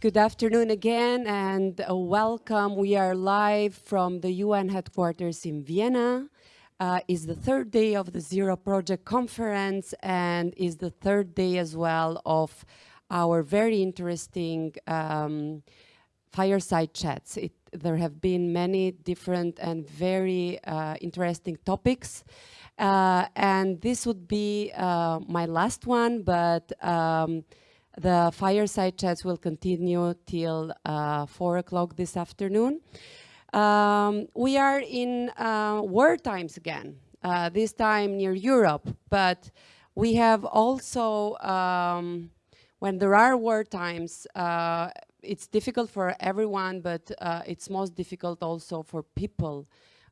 Good afternoon again and welcome. We are live from the UN headquarters in Vienna. Uh, is the third day of the Zero Project Conference and is the third day as well of our very interesting um, fireside chats. It, there have been many different and very uh, interesting topics. Uh, and this would be uh, my last one, but um, the fireside chats will continue till uh, four o'clock this afternoon. Um, we are in uh, war times again, uh, this time near Europe, but we have also, um, when there are war times, uh, it's difficult for everyone, but uh, it's most difficult also for people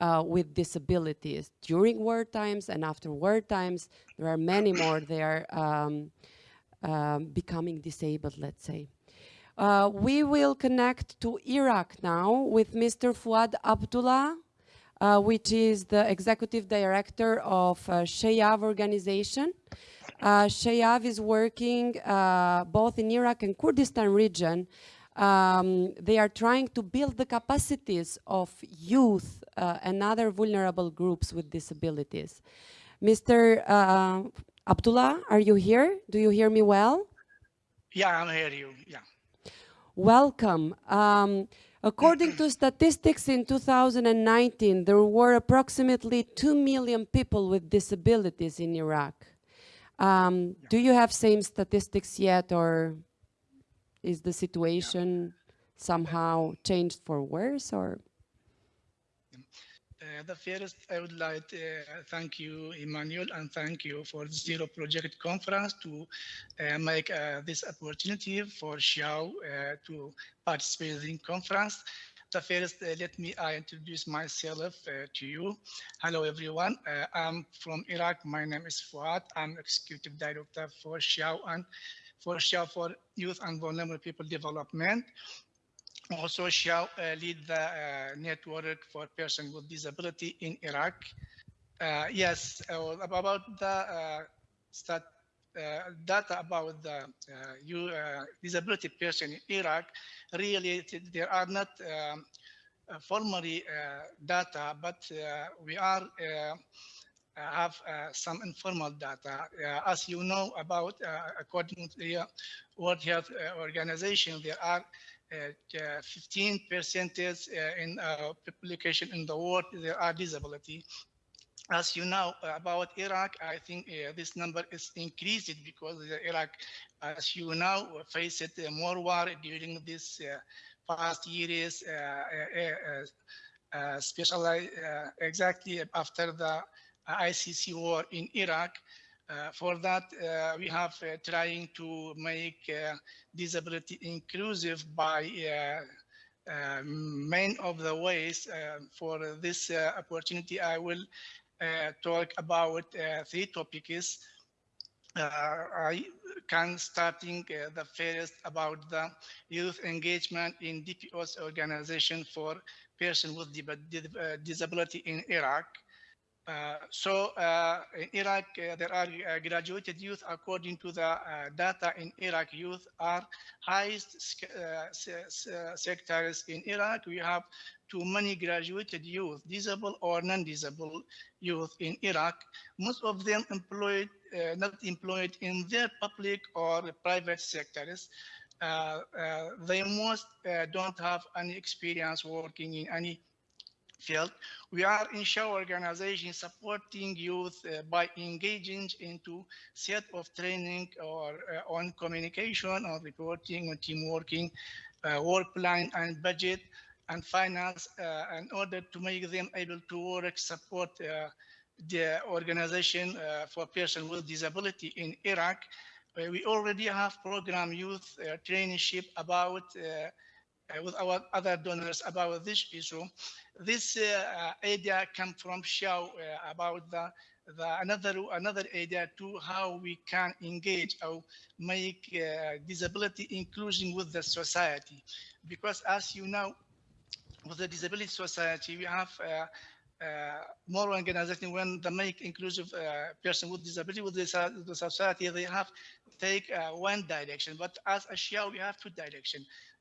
uh, with disabilities. During war times and after war times, there are many more. They are um, um, becoming disabled, let's say. Uh, we will connect to Iraq now with Mr. Fuad Abdullah, uh, which is the executive director of uh, Shayav organization. Uh, Shayav is working uh, both in Iraq and Kurdistan region. Um, they are trying to build the capacities of youth uh, and other vulnerable groups with disabilities. Mr. Abdullah, are you here? Do you hear me well? Yeah, I'm hear you, yeah. Welcome. Um, according to statistics in 2019, there were approximately 2 million people with disabilities in Iraq. Um, yeah. Do you have same statistics yet or is the situation yeah. somehow changed for worse or? Uh, the first, I would like to uh, thank you, Emmanuel, and thank you for the Zero Project Conference to uh, make uh, this opportunity for Xiao uh, to participate in conference. The first, let me introduce myself to you. Hello, everyone. I'm from Iraq. My name is Fuad. I'm Executive Director for Xiao and for Xiao for Youth and Vulnerable People Development also shall uh, lead the uh, network for persons with disability in Iraq. Uh, yes, about the stat data about the you, disability person in Iraq, really there are not um, formally data, but we are have uh, some informal data. Uh, as you know about, uh, according to the World Health Organization, there are Uh, uh, 15 percentage uh, in uh, population in the world there are disability. As you know uh, about Iraq, I think uh, this number is increased because Iraq, as you know, faced more war during this past years, especially exactly after the ISIS war in Iraq. Uh, for that, uh, we have uh, trying to make disability inclusive by uh, main of the ways uh, for this uh, opportunity, I will talk about three topics. I can starting the first about the youth engagement in DPO's organization for persons with disability in Iraq. Uh, so uh, in Iraq, uh, there are uh, graduated youth according to the uh, data in Iraq youth are highest sectors in Iraq. We have too many graduated youth, disabled or non-disabled youth in Iraq. Most of them employed, not employed in their public or private sectors. they most don't have any experience working in any field. We are in Xiao organization supporting youth uh, by engaging into set of training or uh, on communication or reporting or team working, uh, work plan and budget and finance uh, in order to make them able to work, support uh, the organization uh, for persons with disability in Iraq. we already have program youth traineeship about with our other donors about this issue. This uh, idea come from Xiao uh, about the, the another another idea to how we can engage or make disability inclusion with the society. Because as you know, with the disability society, we have more organization when they make inclusive uh, person with disability with the, so- the society they have take uh, one direction but as a shia we have two direction uh,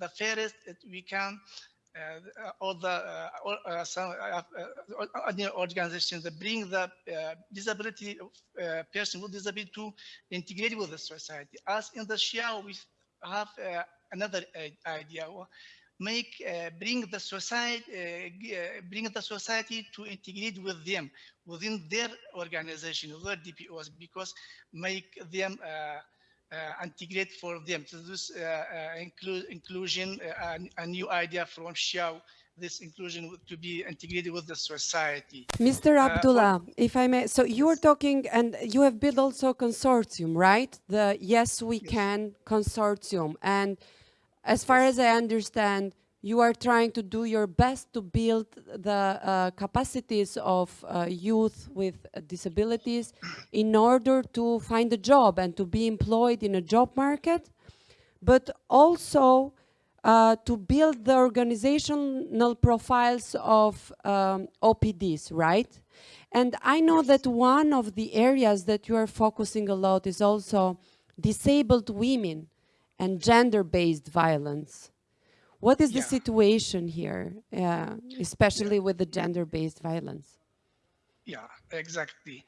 the fairest we can uh, all the uh, all, uh, some uh, uh, other organizations that bring the uh, disability uh, person with disability to integrate with the society. As in the shia we have uh, another uh, idea. Make uh, bring the society uh, uh, bring the society to integrate with them within their organization their dpos because make them uh, uh, integrate for them so this uh, uh, include inclusion uh, a, new idea from Xiao this inclusion to be integrated with the society Mr. Uh, Abdullah, if I may, so you are talking, and you have built also a consortium, right? The Yes We Yes. Can consortium. And as far as I understand, you are trying to do your best to build the uh, capacities of uh, youth with disabilities in order to find a job and to be employed in a job market, but also uh, to build the organizational profiles of um, OPDs, right? And I know that one of the areas that you are focusing a lot is also disabled women and gender-based violence. What is the situation here, uh, especially with the gender-based violence? Yeah, exactly.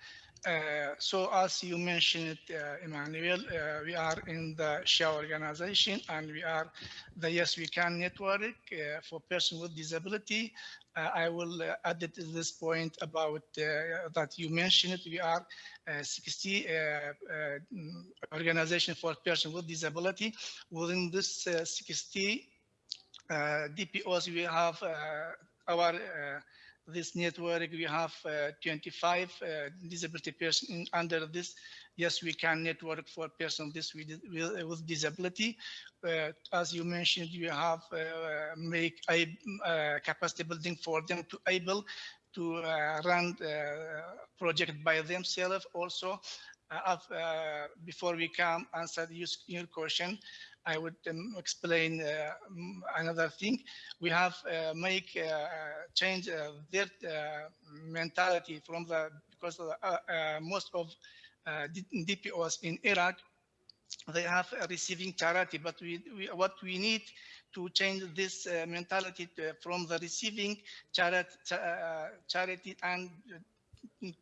Uh, so as you mentioned, uh, Emmanuel, uh, we are in the SHA organization and we are the Yes We Can network uh, for persons with disability. Uh, I will uh, add it to this point about uh, that you mentioned. We are uh, 60 uh, uh, mm, organization for persons with disability. Within this uh, 60 uh, DPOs, we have uh, our uh, this network. We have uh, 25 uh, disability person in, under this. Yes, we can network for person this with, with, disability. Uh, as you mentioned, you have uh, make a uh, capacity building for them to able to uh, run uh, project by themselves. Also, uh, uh, before we come answer your question, I would um, explain uh, another thing. We have uh, make uh, change their mentality from the because of the, most of DPOs in Iraq they have receiving charity, but we, we what we need to change this uh, mentality to, from the receiving charity, uh, charity and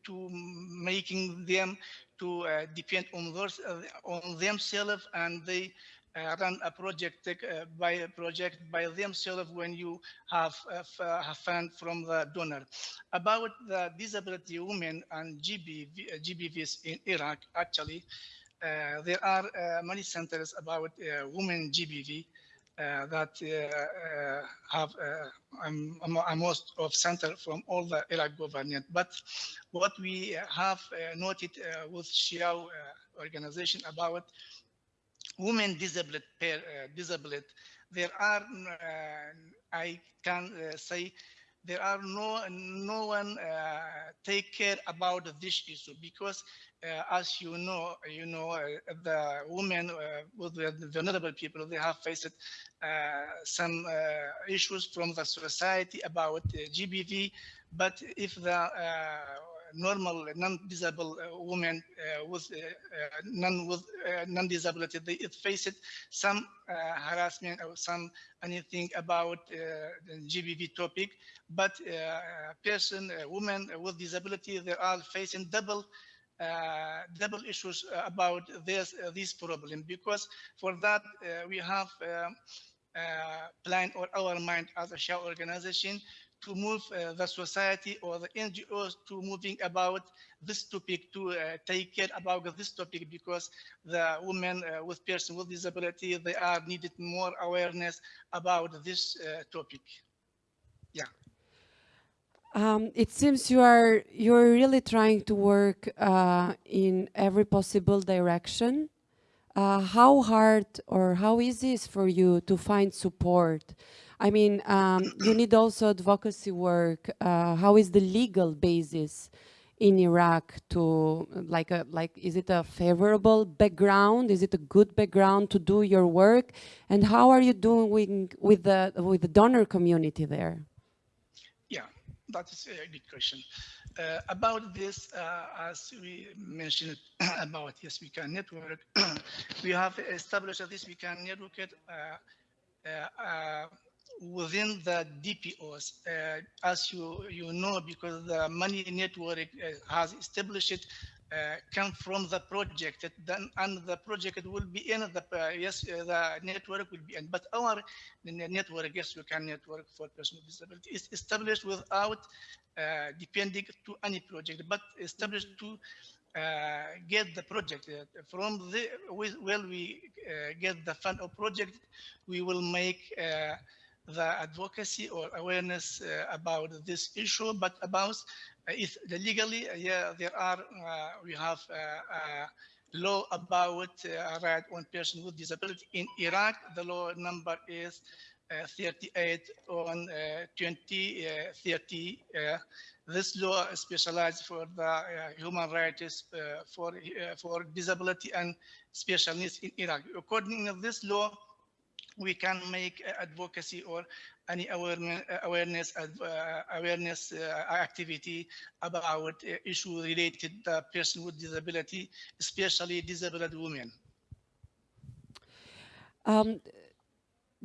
to making them to uh, depend on those on themselves and they run a project uh, by a project by themselves when you have uh, f- uh, have fund from the donor. About the disability women and GBV, uh, GBVs in Iraq, actually, uh, there are uh, many centers about uh, women GBV uh, that uh, uh, have uh, um, a most of center from all the Iraq government. But what we have uh, noted uh, with uh, organization about women disabled, uh, disabled, there are, uh, I can uh, say, there are no no one uh, take care about this issue because uh, as you know you know uh, the women with the vulnerable people they have faced some issues from the society about GBV but if the normal non-disabled uh, women uh, with uh, uh, non with non-disability they faced some harassment or some anything about the GBV topic. But person, women with disability, they are facing double uh, double issues about this uh, this problem. Because for that uh, we have um, plan or our mind as a share organization to move uh, the society or the NGOs to moving about this topic to uh, take care about this topic because the women uh, with person with disability they are needed more awareness about this topic. Um, it seems you are you're really trying to work uh, in every possible direction. Uh, how hard or how easy is for you to find support? I mean, um, you need also advocacy work. Uh, how is the legal basis in Iraq to like a like? Is it a favorable background? Is it a good background to do your work? And how are you doing with the with the donor community there? Yeah, that is a good question. Uh, about this, uh, as we mentioned about Yes We Can Network, we have established this We Can Network uh, uh, within the DPOs. Uh, as you, you know, because the money network uh, has established uh, come from the project then and the project will be in the uh, yes uh, the network will be in but our network yes we can network for person with disability is established without uh, depending to any project but established to uh, get the project uh, from the well we get the fund of project we will make the advocacy or awareness about this issue but about if legally, yeah, there are, uh, we have uh, law about uh, right on person with disability. In Iraq, the law number is uh, 38 on uh, 2030. Uh, this law is specialized for the human rights for for disability and special needs in Iraq. According to this law, we can make advocacy or any awareness awareness uh, awareness uh, activity about uh, issue related to person with disability, especially disabled women. Um,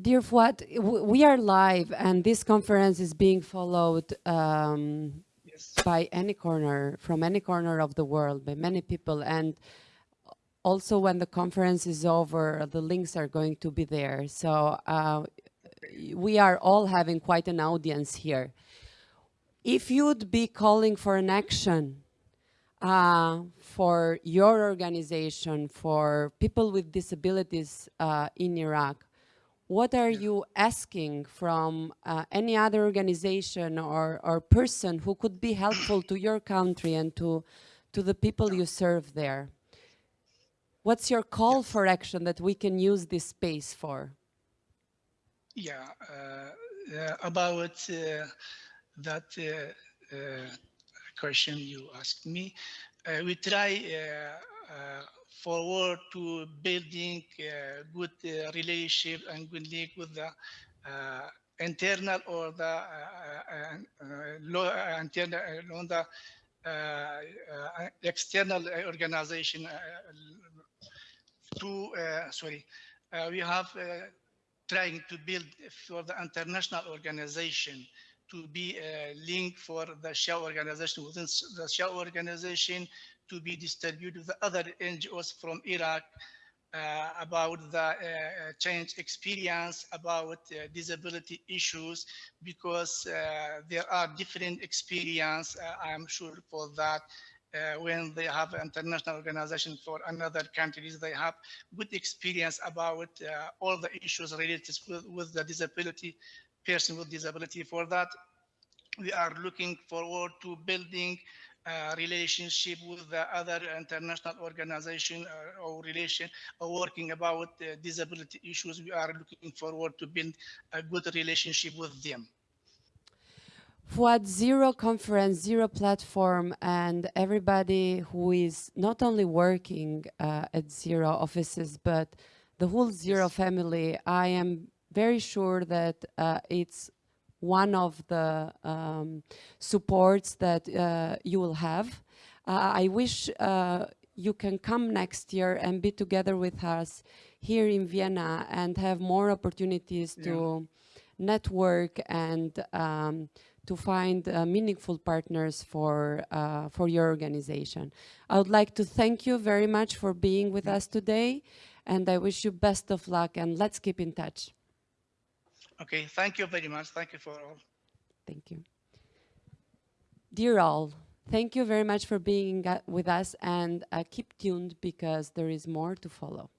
dear Fuad, we are live and this conference is being followed um, yes. by any corner, from any corner of the world, by many people. And also when the conference is over, the links are going to be there. So uh, we are all having quite an audience here. If you'd be calling for an action uh, for your organization, for people with disabilities uh, in Iraq, what are you asking from uh, any other organization or, or person who could be helpful to your country and to, to the people you serve there? What's your call for action that we can use this space for? Yeah, uh, uh about uh, that uh, uh, question you asked me, uh, we try forward to building good relationship and good link with the internal or the uh, internal on the external organization to sorry we have trying to build for the international organization to be a link for the SHA organization within the SHA organization to be distributed to the other NGOs from Iraq uh, about the uh, change experience about uh, disability issues because uh, there are different experience uh, I am sure for that uh, when they have international organization for another countries, they have good experience about uh, all the issues related with, with the disability, person with disability. For that, we are looking forward to building a relationship with the other international organization uh, or relation or working about uh, disability issues. We are looking forward to build a good relationship with them. Fuad Zero Conference, Zero Platform, and everybody who is not only working uh, at Zero offices, but the whole Zero family, I am very sure that uh, it's one of the um, supports that uh, you will have. Uh, I wish uh, you can come next year and be together with us here in Vienna and have more opportunities yeah. to network and um, to find uh, meaningful partners for, uh, for your organization. I would like to thank you very much for being with us today, and I wish you best of luck, and let's keep in touch. Okay, thank you very much. Thank you for all. Thank you. Dear all, thank you very much for being uh, with us, and uh, keep tuned because there is more to follow.